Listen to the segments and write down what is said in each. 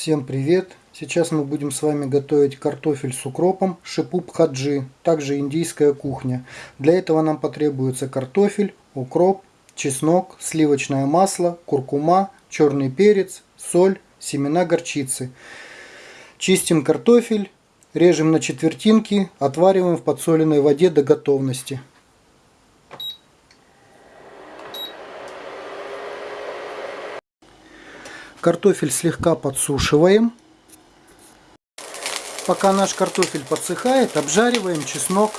Всем привет! Сейчас мы будем с вами готовить картофель с укропом шипуп хаджи, также индийская кухня. Для этого нам потребуется картофель, укроп, чеснок, сливочное масло, куркума, черный перец, соль, семена горчицы. Чистим картофель, режем на четвертинки, отвариваем в подсоленной воде до готовности. Картофель слегка подсушиваем. Пока наш картофель подсыхает, обжариваем чеснок.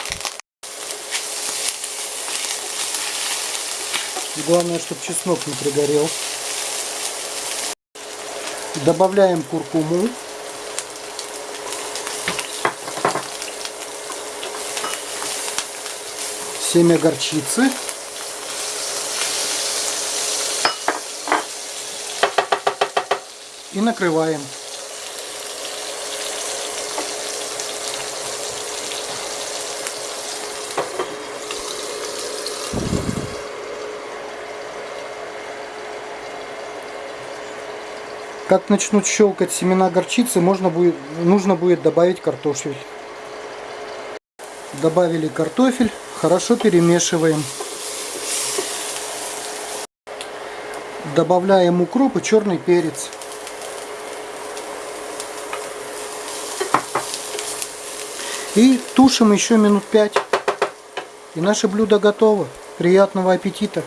Главное, чтобы чеснок не пригорел. Добавляем куркуму. Семя горчицы. И накрываем. Как начнут щелкать семена горчицы, можно будет, нужно будет добавить картофель. Добавили картофель, хорошо перемешиваем. Добавляем укроп и черный перец. И тушим еще минут пять. И наше блюдо готово. Приятного аппетита!